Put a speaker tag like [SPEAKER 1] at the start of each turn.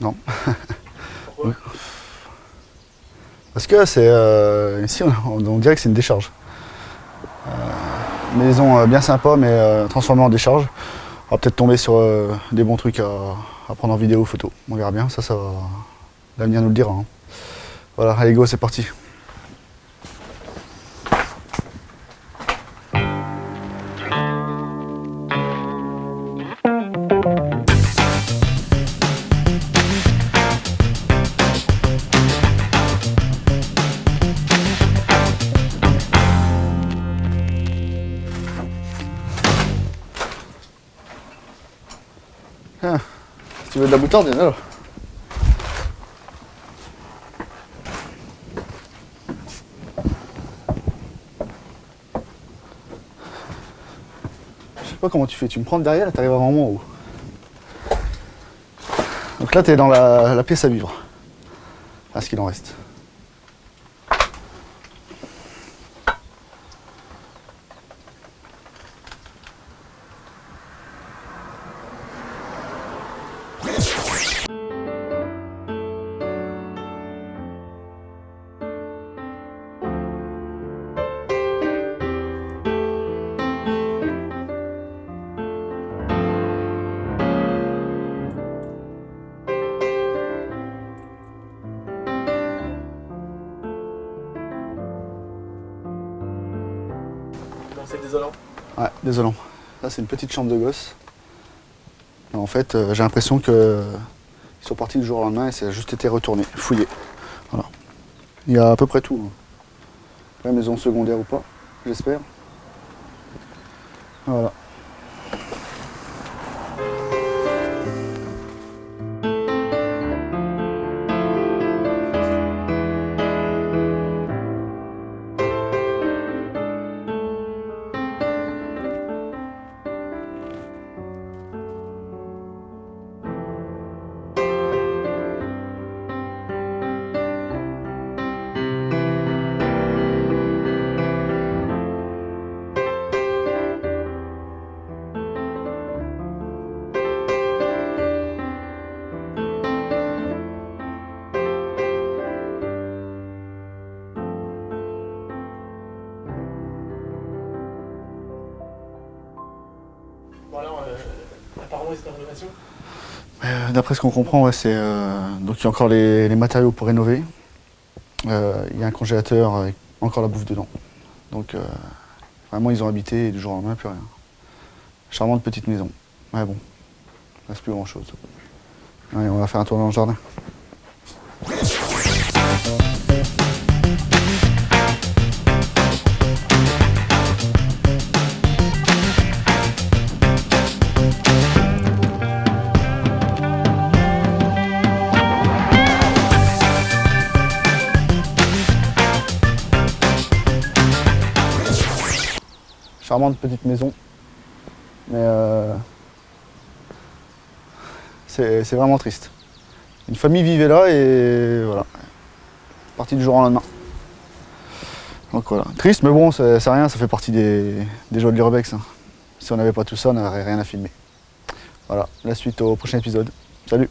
[SPEAKER 1] Non. Parce que c'est euh, ici, on, dirait que c'est une décharge. Euh, maison euh, bien sympa, mais euh, transformée en décharge. On va peut-être tomber sur des bons trucs à, à prendre en vidéo, photo. On verra bien, ça, ça va... L'avenir nous le dira. hein. Voilà, allez go, c'est parti. Si tu veux de la moutarde, il y là. Je sais pas comment tu fais, tu me prends de derrière et t'arrives vraiment en haut. Donc là, t'es dans la, la pièce à vivre. À ce qu'il en reste.
[SPEAKER 2] C'est désolant.
[SPEAKER 1] Ouais, désolant. Là, c'est une petite chambre de gosse. En fait, euh, j'ai l'impression que ils sont partis du jour au lendemain et ça a juste été retourné, fouillé. Voilà. Il y a à peu près tout. hein. La maison secondaire ou pas, j'espère. Voilà.
[SPEAKER 2] Euh,
[SPEAKER 1] D'après ce qu'on comprend, c'est euh, donc il y a encore les, matériaux pour rénover. Euh, il y a un congélateur avec encore la bouffe dedans. Donc vraiment, ils ont habité et du jour au lendemain, plus rien. Charmante petite maison. Ouais bon, il reste plus grand chose. Allez, on va faire un tour dans le jardin. Charmante petite maison. Mais euh, c'est vraiment triste. Une famille vivait là et voilà. Partie du jour au lendemain. Donc voilà. Triste, mais bon, c'est rien, ça fait partie des, des joies de l'Urbex. hein. Si on n'avait pas tout ça, on n'aurait rien à filmer. Voilà, la suite au prochain épisode. Salut